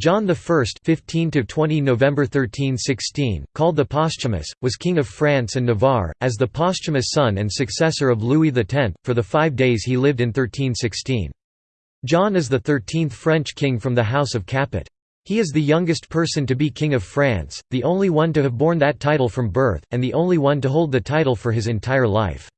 John I (15–20 November 1316), called the Posthumous, was king of France and Navarre, as the posthumous son and successor of Louis X, for the five days he lived in 1316. John is the thirteenth French king from the House of Capet. He is the youngest person to be King of France, the only one to have borne that title from birth, and the only one to hold the title for his entire life.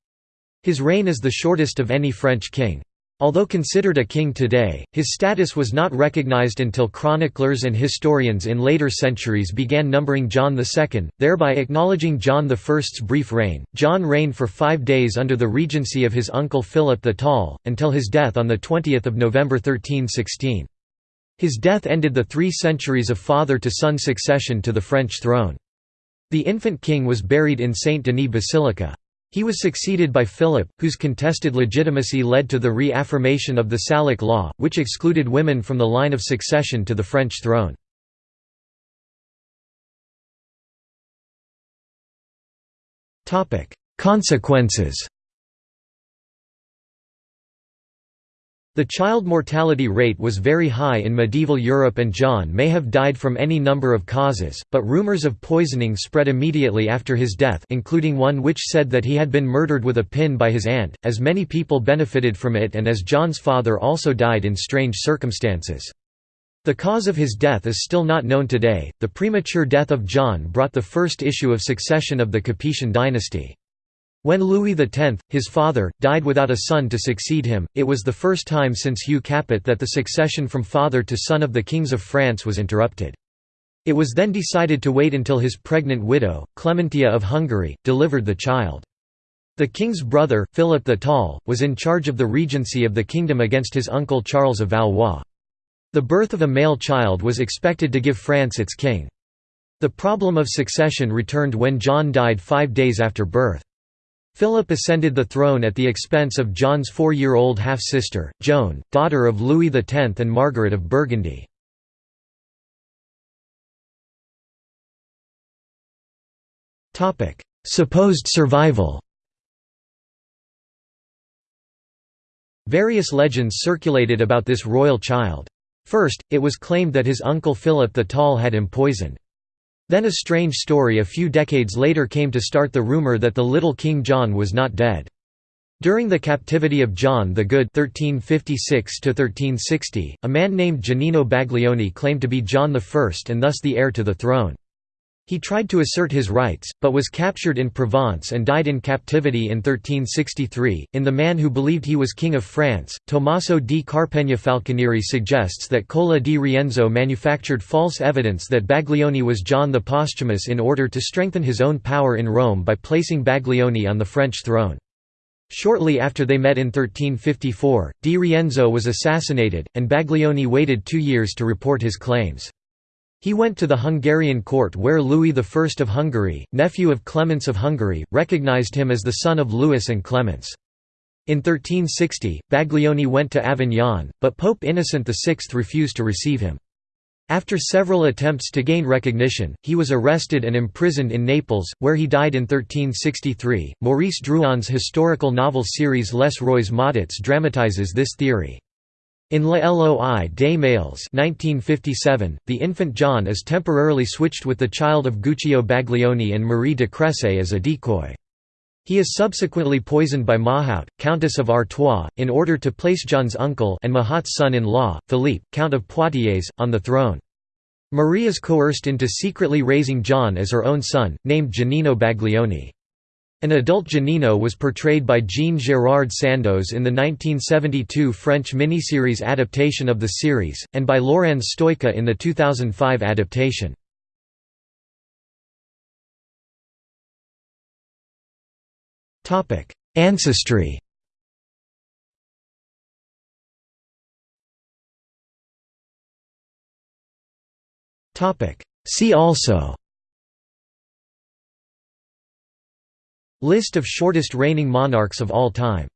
His reign is the shortest of any French king. Although considered a king today, his status was not recognized until chroniclers and historians in later centuries began numbering John II, thereby acknowledging John I's brief reign. John reigned for five days under the regency of his uncle Philip the Tall, until his death on 20 November 1316. His death ended the three centuries of father-to-son succession to the French throne. The infant king was buried in Saint-Denis Basilica. He was succeeded by Philip, whose contested legitimacy led to the reaffirmation of the Salic law, which excluded women from the line of succession to the French throne. Consequences The child mortality rate was very high in medieval Europe and John may have died from any number of causes, but rumors of poisoning spread immediately after his death including one which said that he had been murdered with a pin by his aunt, as many people benefited from it and as John's father also died in strange circumstances. The cause of his death is still not known today. The premature death of John brought the first issue of succession of the Capetian dynasty. When Louis X, his father, died without a son to succeed him, it was the first time since Hugh Capet that the succession from father to son of the kings of France was interrupted. It was then decided to wait until his pregnant widow, Clementia of Hungary, delivered the child. The king's brother, Philip the Tall, was in charge of the regency of the kingdom against his uncle Charles of Valois. The birth of a male child was expected to give France its king. The problem of succession returned when John died five days after birth. Philip ascended the throne at the expense of John's four-year-old half-sister, Joan, daughter of Louis X and Margaret of Burgundy. Supposed survival Various legends circulated about this royal child. First, it was claimed that his uncle Philip the Tall had him poisoned. Then a strange story a few decades later came to start the rumor that the little King John was not dead. During the captivity of John the Good 1356 a man named Giannino Baglioni claimed to be John I and thus the heir to the throne. He tried to assert his rights, but was captured in Provence and died in captivity in 1363. In The Man Who Believed He Was King of France, Tommaso di Carpegna Falconieri suggests that Cola di Rienzo manufactured false evidence that Baglioni was John the Posthumous in order to strengthen his own power in Rome by placing Baglioni on the French throne. Shortly after they met in 1354, Di Rienzo was assassinated, and Baglioni waited two years to report his claims. He went to the Hungarian court where Louis I of Hungary, nephew of Clementia of Hungary, recognized him as the son of Louis and Clementia. In 1360, Baglioni went to Avignon, but Pope Innocent VI refused to receive him. After several attempts to gain recognition, he was arrested and imprisoned in Naples, where he died in 1363. Maurice Druon's historical novel series Les Rois Maudits dramatizes this theory. In La Loi des Males 1957, the infant John is temporarily switched with the child of Guccio Baglioni and Marie de Cressay as a decoy. He is subsequently poisoned by Mahaut, Countess of Artois, in order to place John's uncle and Mahaut's son-in-law, Philippe, Count of Poitiers, on the throne. Marie is coerced into secretly raising John as her own son, named Giannino Baglioni. An adult Giannino was portrayed by Jean-Gérard Sandoz in the 1972 French miniseries adaptation of the series, and by Laurent Stoica in the 2005 adaptation. Ancestry See also List of shortest reigning monarchs of all time